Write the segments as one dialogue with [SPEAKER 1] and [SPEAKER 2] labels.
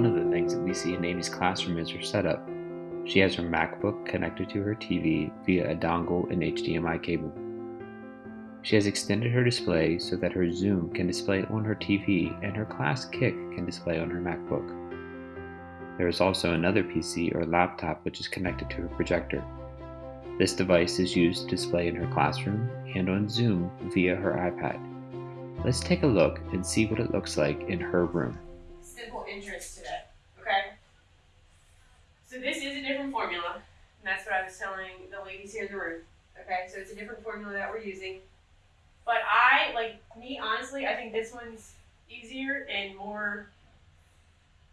[SPEAKER 1] One of the things that we see in Amy's classroom is her setup. She has her MacBook connected to her TV via a dongle and HDMI cable. She has extended her display so that her Zoom can display on her TV and her Classkick can display on her MacBook. There is also another PC or laptop which is connected to her projector. This device is used to display in her classroom and on Zoom via her iPad. Let's take a look and see what it looks like in her room.
[SPEAKER 2] Simple interest today, okay? So this is a different formula, and that's what I was telling the ladies here in the room. Okay, so it's a different formula that we're using. But I, like me, honestly, I think this one's easier and more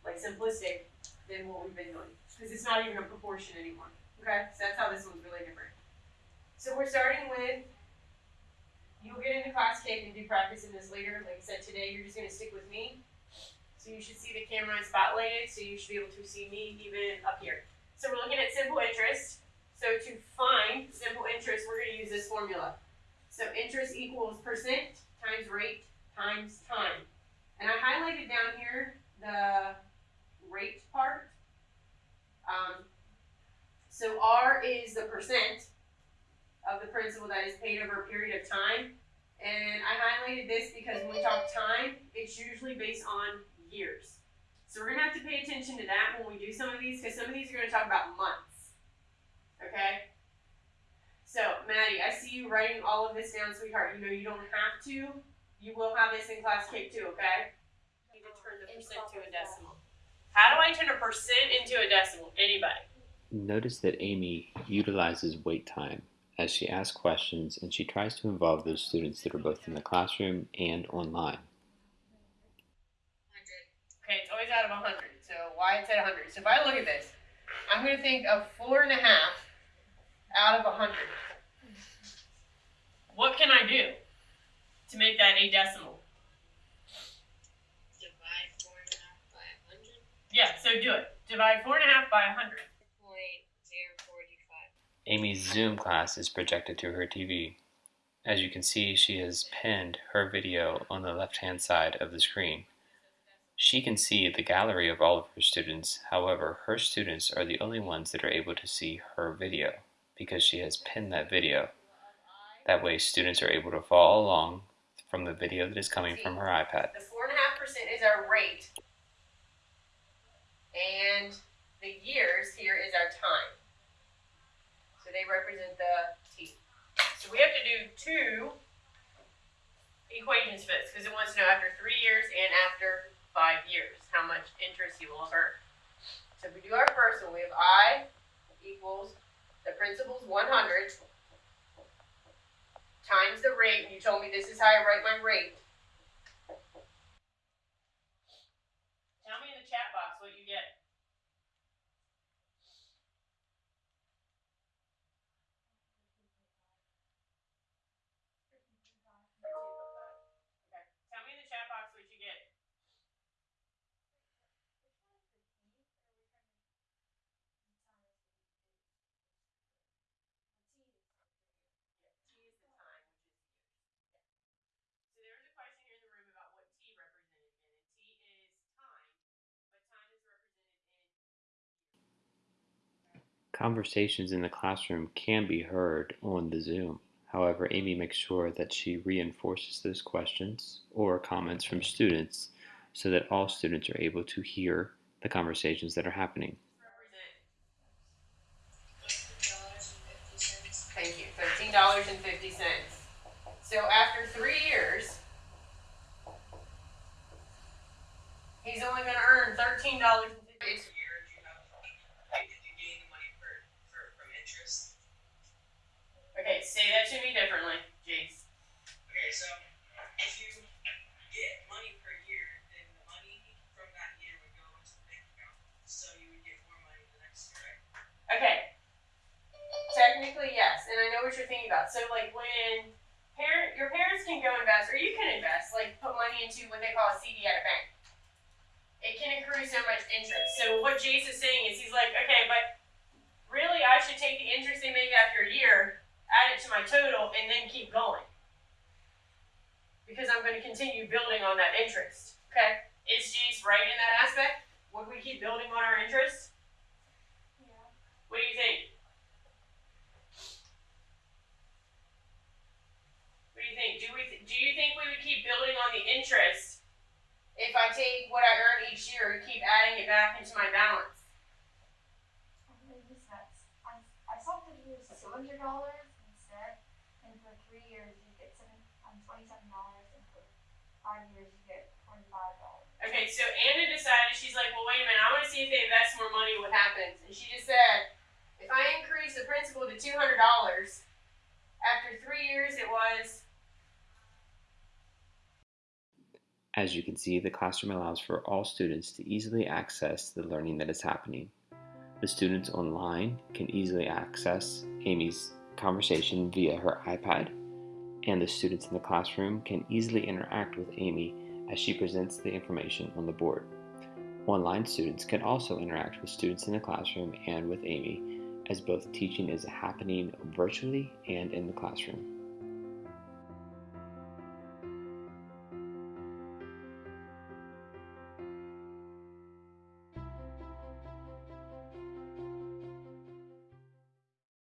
[SPEAKER 2] like simplistic than what we've been doing. Because it's not even a proportion anymore. Okay, so that's how this one's really different. So we're starting with, you'll get into Classkick and do practice in this later. Like I said, today you're just going to stick with me. So you should see the camera is spotlighted, so you should be able to see me even up here. So we're looking at simple interest. So to find simple interest, we're going to use this formula. So interest equals percent times rate times time. And I highlighted down here the rate part. Um, so R is the percent of the principal that is paid over a period of time. And I highlighted this because when we talk time, it's usually based on years. So we're going to have to pay attention to that when we do some of these because some of these are going to talk about months. Okay? So, Maddie, I see you writing all of this down, sweetheart. You know you don't have to. You will have this in Classkick too, okay? You need to turn the percent to a decimal. How do I turn a percent into a decimal? Anybody?
[SPEAKER 1] Notice that Amy utilizes wait time as she asks questions and she tries to involve those students that are both in the classroom and online.
[SPEAKER 2] Okay, it's always out of 100. So why it's at 100? So if I look at this, I'm going to think of four and a half out of 100. What can I do to make that a decimal?
[SPEAKER 3] Divide four and a half by hundred.
[SPEAKER 2] Yeah, so do it. Divide four and a half by 100.
[SPEAKER 3] Point zero forty-five.
[SPEAKER 1] Amy's Zoom class is projected to her TV. As you can see, she has pinned her video on the left-hand side of the screen. She can see the gallery of all of her students, however, her students are the only ones that are able to see her video because she has pinned that video. That way students are able to follow along from the video that is coming from her iPad.
[SPEAKER 2] The 4.5% is our rate. And the years here is our time. So they represent the T. So we have to do two equations for this because it wants to know after three years and after five years how much interest you will earn. So if we do our first one, we have I equals the principal's 100 times the rate. You told me this is how I write my rate. Tell me in the chat box
[SPEAKER 1] Conversations in the classroom can be heard on the Zoom. However, Amy makes sure that she reinforces those questions or comments from students so that all students are able to hear the conversations that are happening.
[SPEAKER 2] Thank you, $13.50. So after three years, he's only going to earn $13.50. thinking about. So, like when your parents can go invest, or you can invest, like put money into what they call a CD at a bank. It can accrue so much interest. So what Jace is saying is, he's like, okay, but really, I should take the interest they make after a year, add it to my total, and then keep going. Because I'm going to continue building on that interest. Okay? Is Jace right in that aspect? Would we keep building on our interest?
[SPEAKER 3] Yeah.
[SPEAKER 2] What do you think? What do you think? Do we do you think we would keep building on the interest if I take what I earn each year and keep adding it back into my balance?
[SPEAKER 4] I think this makes I, I saw that it was two hundred dollars instead, and for three years you get seven um twenty seven dollars, and for five years you get twenty five dollars.
[SPEAKER 2] Okay, so Anna decided she's like, well, wait a minute, I want to see if they invest more money, what happens? And she just said, if I increase the principal to two hundred dollars, after three years it was
[SPEAKER 1] As you can see, the classroom allows for all students to easily access the learning that is happening. The students online can easily access Amy's conversation via her iPad, and the students in the classroom can easily interact with Amy as she presents the information on the board. Online students can also interact with students in the classroom and with Amy, as both teaching is happening virtually and in the classroom.